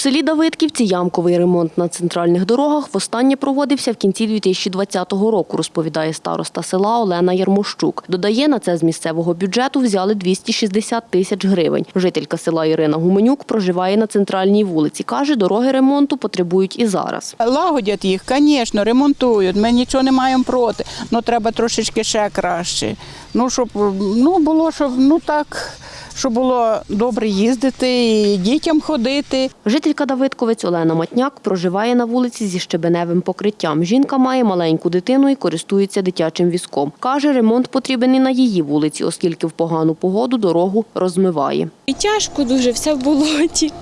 В селі Давидківці ямковий ремонт на центральних дорогах востаннє проводився в кінці 2020 року, розповідає староста села Олена Ярмощук. Додає, на це з місцевого бюджету взяли 260 тисяч гривень. Жителька села Ірина Гуменюк проживає на центральній вулиці. Каже, дороги ремонту потребують і зараз. Лагодять їх, звісно, ремонтують. Ми нічого не маємо проти. Ну треба трошечки ще краще. Ну, щоб ну, було, щоб ну так, щоб було добре їздити і дітям ходити. Жителька Давидковець Олена Матняк проживає на вулиці зі щебеневим покриттям. Жінка має маленьку дитину і користується дитячим візком. Каже, ремонт потрібен і на її вулиці, оскільки в погану погоду дорогу розмиває. І тяжко дуже, все в болоті.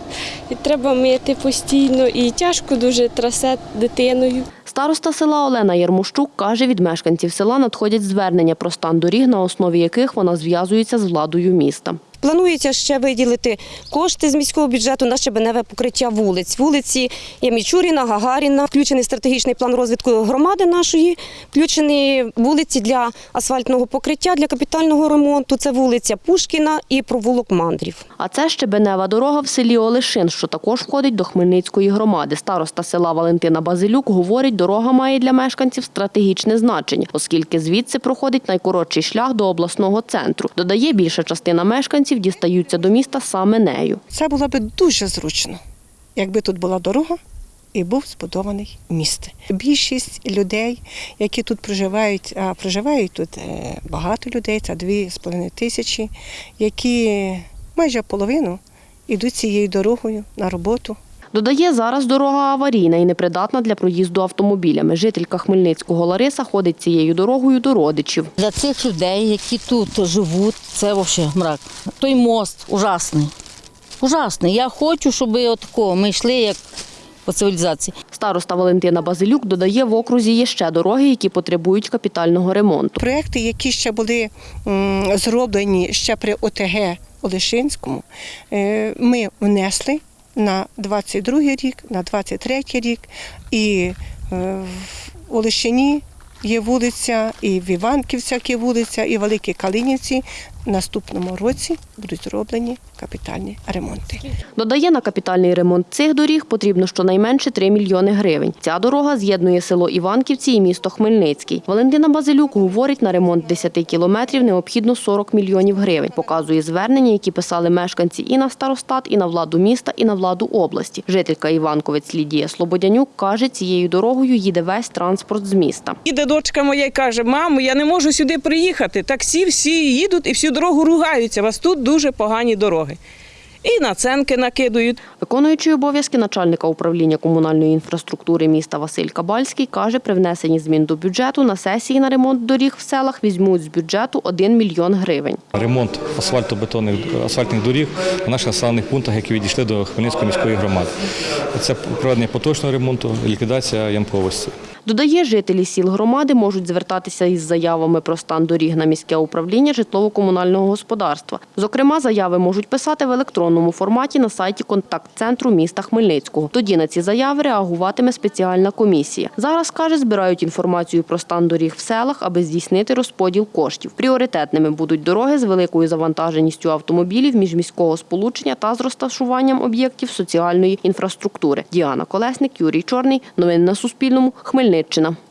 І треба мити постійно, і тяжко дуже трасе дитиною. Староста села Олена Ярмощук каже, від мешканців села надходять звернення про стан доріг, на основі яких вона зв'язується з владою міста. Планується ще виділити кошти з міського бюджету на щебеневе покриття вулиць. Вулиці є Мічуріна, Гагаріна, включений стратегічний план розвитку громади нашої, включені вулиці для асфальтного покриття, для капітального ремонту. Це вулиця Пушкіна і провулок Мандрів. А це щебенева дорога в селі Олешин, що також входить до Хмельницької громади. Староста села Валентина Базилюк говорить, дорога має для мешканців стратегічне значення, оскільки звідси проходить найкоротший шлях до обласного центру. Додає, більша частина мешканців дістаються до міста саме нею. Це було б дуже зручно, якби тут була дорога і був збудований міст. Більшість людей, які тут проживають, а проживають тут е, багато людей, це 2,5 тисячі, які майже половину йдуть цією дорогою на роботу. Додає, зараз дорога аварійна і непридатна для проїзду автомобілями. Жителька Хмельницького Лариса ходить цією дорогою до родичів. Для цих людей, які тут живуть, це взагалі мрак. Той мост ужасний. Ужасний. Я хочу, щоб отако ми йшли як по цивілізації. Староста Валентина Базилюк додає, в окрузі є ще дороги, які потребують капітального ремонту. Проекти, які ще були зроблені ще при ОТГ Олешинському, е, ми внесли на 22 рік, на 23 рік. І е, в Олещині є вулиця, і в Іванківцях є вулиця, і в Великій Калинівці. В наступному році будуть зроблені капітальні ремонти. Додає, на капітальний ремонт цих доріг потрібно щонайменше 3 мільйони гривень. Ця дорога з'єднує село Іванківці і місто Хмельницький. Валентина Базилюк говорить, на ремонт 10 кілометрів необхідно 40 мільйонів гривень. Показує звернення, які писали мешканці і на старостат, і на владу міста, і на владу області. Жителька Іванковець Лідія Слободянюк каже, цією дорогою їде весь транспорт з міста. Іде дочка моя і каже: мамо, я не можу сюди приїхати. Таксі всі їдуть і всю дорогу ругаються. У вас тут дуже погані дороги. І наценки накидують. Виконуючий обов'язки начальника управління комунальної інфраструктури міста Василь Кабальський каже, при внесенні змін до бюджету на сесії на ремонт доріг в селах візьмуть з бюджету 1 мільйон гривень. Ремонт асфальтобетонних асфальтних доріг в наших населених пунктах, які відійшли до Хмельницької міської громади. Це проведення поточного ремонту, ліквідація ямковості. Додає, жителі сіл громади можуть звертатися із заявами про стан доріг на міське управління житлово-комунального господарства. Зокрема, заяви можуть писати в електронному форматі на сайті контакт-центру міста Хмельницького. Тоді на ці заяви реагуватиме спеціальна комісія. Зараз, каже, збирають інформацію про стан доріг в селах, аби здійснити розподіл коштів. Пріоритетними будуть дороги з великою завантаженістю автомобілів, міжміського сполучення та з розташуванням об'єктів соціальної інфраструктури. Діана Колесник, Юрій Чорний. Новини на Суспільному. Mirčina.